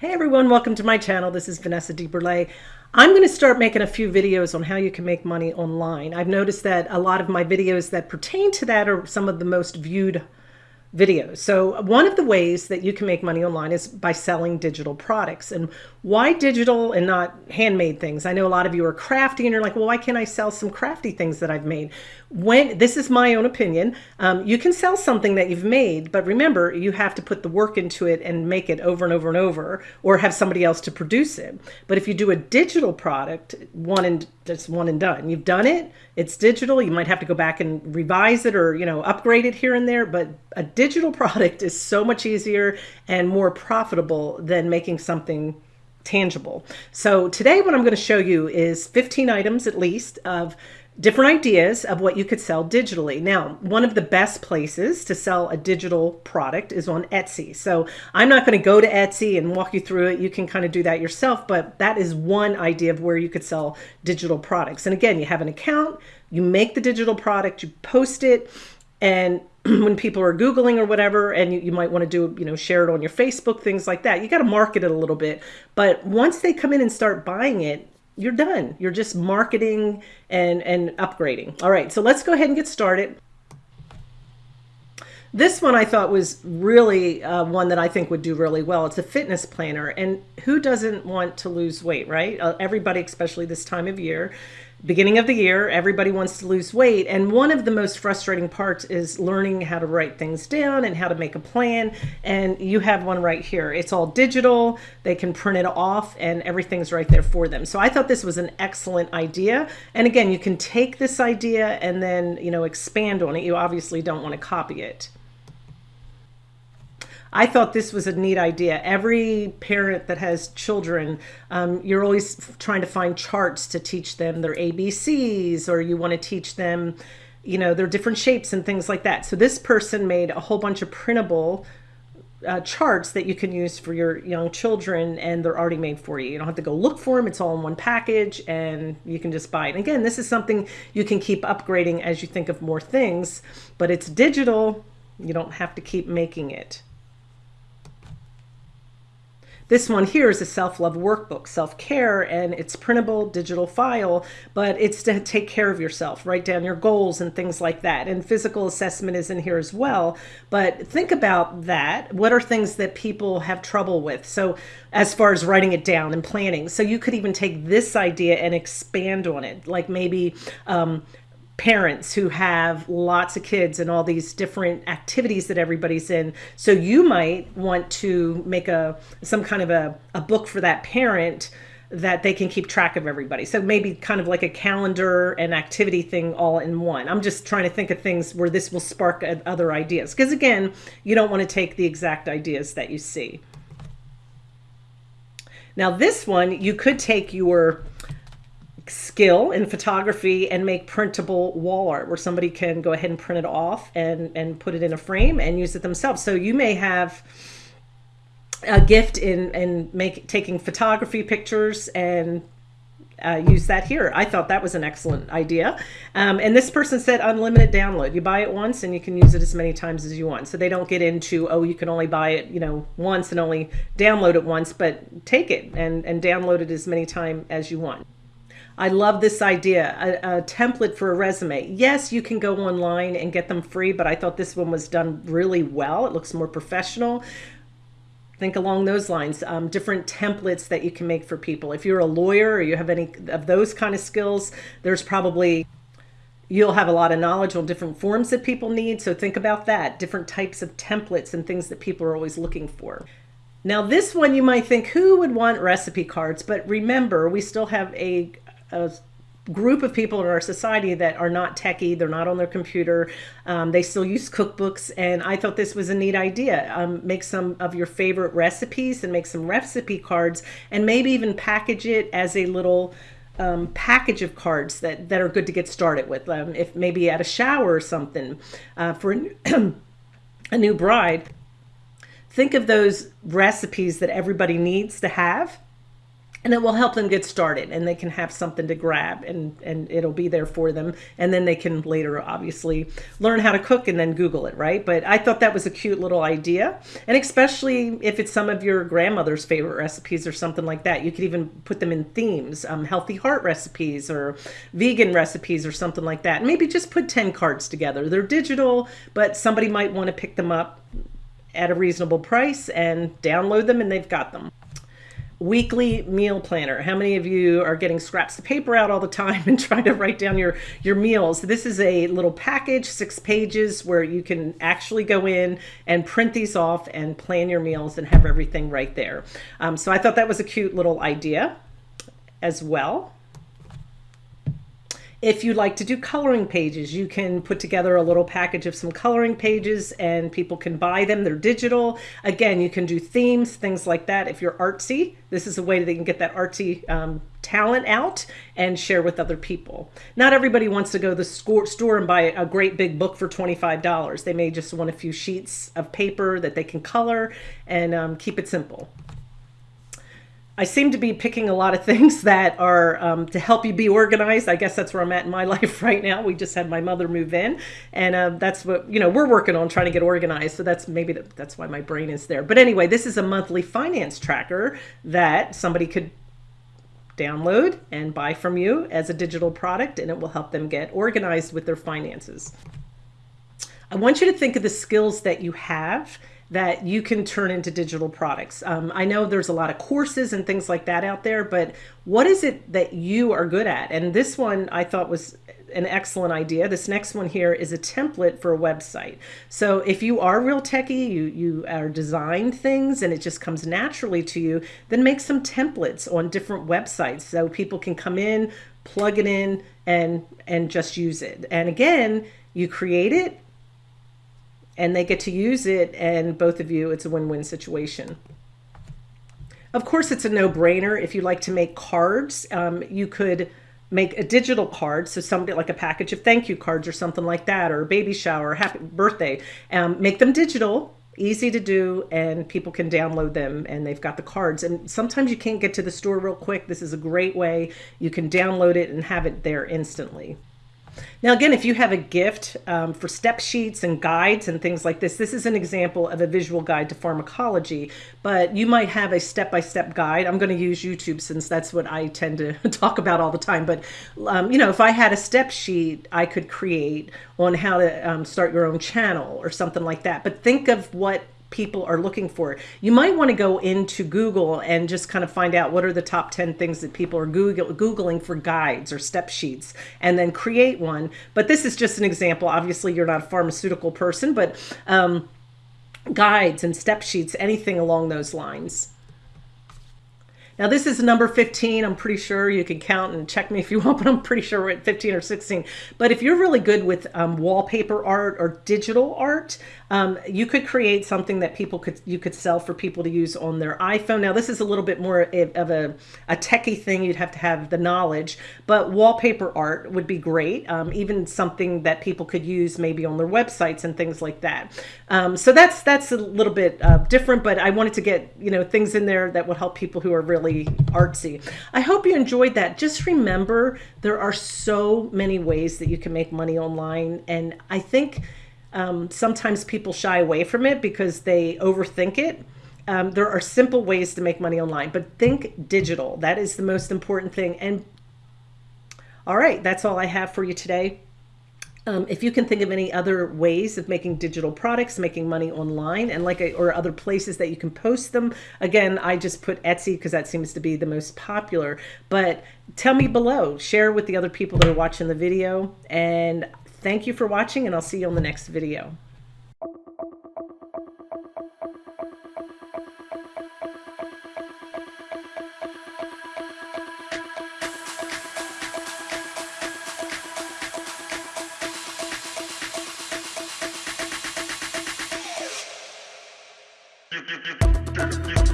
Hey everyone, welcome to my channel. This is Vanessa DeBurle. I'm going to start making a few videos on how you can make money online. I've noticed that a lot of my videos that pertain to that are some of the most viewed videos. So one of the ways that you can make money online is by selling digital products. And why digital and not handmade things? I know a lot of you are crafty and you're like, well, why can't I sell some crafty things that I've made? When this is my own opinion, um, you can sell something that you've made, but remember, you have to put the work into it and make it over and over and over, or have somebody else to produce it. But if you do a digital product, one and just one and done, you've done it, it's digital. You might have to go back and revise it or, you know, upgrade it here and there, but a digital product is so much easier and more profitable than making something tangible. So today what I'm going to show you is 15 items at least of different ideas of what you could sell digitally. Now, one of the best places to sell a digital product is on Etsy. So I'm not going to go to Etsy and walk you through it. You can kind of do that yourself, but that is one idea of where you could sell digital products. And again, you have an account, you make the digital product, you post it, and when people are Googling or whatever, and you, you might want to do, you know, share it on your Facebook, things like that. You got to market it a little bit. But once they come in and start buying it, you're done. You're just marketing and, and upgrading. All right, so let's go ahead and get started. This one I thought was really uh, one that I think would do really well. It's a fitness planner. And who doesn't want to lose weight, right? Uh, everybody, especially this time of year beginning of the year, everybody wants to lose weight. And one of the most frustrating parts is learning how to write things down and how to make a plan. And you have one right here. It's all digital. They can print it off and everything's right there for them. So I thought this was an excellent idea. And again, you can take this idea and then, you know, expand on it. You obviously don't want to copy it. I thought this was a neat idea. Every parent that has children, um, you're always trying to find charts to teach them their ABCs, or you want to teach them, you know, their different shapes and things like that. So this person made a whole bunch of printable uh, charts that you can use for your young children and they're already made for you. You don't have to go look for them. It's all in one package and you can just buy it. And again, this is something you can keep upgrading as you think of more things, but it's digital. You don't have to keep making it. This one here is a self-love workbook, self-care, and it's printable digital file, but it's to take care of yourself, write down your goals and things like that. And physical assessment is in here as well. But think about that. What are things that people have trouble with? So as far as writing it down and planning. So you could even take this idea and expand on it, like maybe um, parents who have lots of kids and all these different activities that everybody's in. So you might want to make a some kind of a, a book for that parent that they can keep track of everybody. So maybe kind of like a calendar and activity thing all in one. I'm just trying to think of things where this will spark other ideas. Because again, you don't want to take the exact ideas that you see. Now this one, you could take your skill in photography and make printable wall art where somebody can go ahead and print it off and, and put it in a frame and use it themselves. So you may have a gift in, in make, taking photography pictures and uh, use that here. I thought that was an excellent idea. Um, and this person said unlimited download. You buy it once and you can use it as many times as you want. So they don't get into, oh, you can only buy it, you know, once and only download it once, but take it and, and download it as many times as you want. I love this idea, a, a, template for a resume. Yes, you can go online and get them free, but I thought this one was done really well. It looks more professional. Think along those lines, um, different templates that you can make for people. If you're a lawyer or you have any of those kind of skills, there's probably you'll have a lot of knowledge on different forms that people need. So think about that, different types of templates and things that people are always looking for. Now this one you might think, who would want recipe cards? But remember, we still have a, a group of people in our society that are not techie, they're not on their computer, um, they still use cookbooks, and I thought this was a neat idea. Um, make some of your favorite recipes and make some recipe cards, and maybe even package it as a little um, package of cards that, that are good to get started with. Um, if maybe at a shower or something uh, for a, a new bride, think of those recipes that everybody needs to have and it will help them get started and they can have something to grab and and it'll be there for them. And then they can later obviously learn how to cook and then google it right? But i thought that was a cute little idea. And especially if it's some of your grandmother's favorite recipes or something like that you could even put them in themes um, healthy heart recipes or vegan recipes or something like that. Maybe just put 10 cards together. They're digital but somebody might want to pick them up at a reasonable price and download them and they've got them weekly meal planner. How many of you are getting scraps of paper out all the time and trying to write down your, your meals? This is a little package, six pages, where you can actually go in and print these off and plan your meals and have everything right there. Um, so I thought that was a cute little idea as well. If you'd like to do coloring pages, you can put together a little package of some coloring pages and people can buy them. They're digital. Again, you can do themes, things like that. If you're artsy, this is a way that they can get that artsy um, talent out and share with other people. Not everybody wants to go to the store and buy a great big book for $25. They may just want a few sheets of paper that they can color and um, keep it simple. I seem to be picking a lot of things that are um, to help you be organized. I guess that's where I'm at in my life right now. We just had my mother move in, and uh, that's what you know we're working on trying to get organized. So that's maybe the, that's why my brain is there. But anyway, this is a monthly finance tracker that somebody could download and buy from you as a digital product, and it will help them get organized with their finances. I want you to think of the skills that you have that you can turn into digital products. Um, I know there's a lot of courses and things like that out there, but what is it that you are good at? And this one I thought was an excellent idea. This next one here is a template for a website. So if you are real techie, you, you are design things and it just comes naturally to you, then make some templates on different websites so people can come in, plug it in and, and just use it. And again, you create it, and they get to use it and both of you, it's a win-win situation. Of course, it's a no-brainer. If you like to make cards, um, you could make a digital card. So somebody like a package of thank you cards or something like that, or a baby shower, happy birthday. Um, make them digital, easy to do, and people can download them and they've got the cards. And sometimes you can't get to the store real quick. This is a great way. You can download it and have it there instantly. Now, again, if you have a gift um, for step sheets and guides and things like this, this is an example of a visual guide to pharmacology, but you might have a step-by-step -step guide. I'm going to use YouTube since that's what I tend to talk about all the time. But, um, you know, if I had a step sheet, I could create on how to um, start your own channel or something like that. But think of what people are looking for. You might want to go into Google and just kind of find out what are the top 10 things that people are Google, Googling for guides or step sheets and then create one. But this is just an example. Obviously, you're not a pharmaceutical person, but um, guides and step sheets, anything along those lines. Now this is number 15. I'm pretty sure you can count and check me if you want, but I'm pretty sure we're at 15 or 16. But if you're really good with um, wallpaper art or digital art, um, you could create something that people could you could sell for people to use on their iPhone. Now this is a little bit more of a, a techie thing. You'd have to have the knowledge, but wallpaper art would be great. Um, even something that people could use maybe on their websites and things like that. Um, so that's that's a little bit uh, different, but I wanted to get you know things in there that would help people who are really really artsy. I hope you enjoyed that. Just remember, there are so many ways that you can make money online. And I think um, sometimes people shy away from it because they overthink it. Um, there are simple ways to make money online, but think digital. That is the most important thing. And all right, that's all I have for you today. Um, if you can think of any other ways of making digital products, making money online, and like a, or other places that you can post them, again, I just put Etsy because that seems to be the most popular. But tell me below, share with the other people that are watching the video, and thank you for watching, and I'll see you on the next video.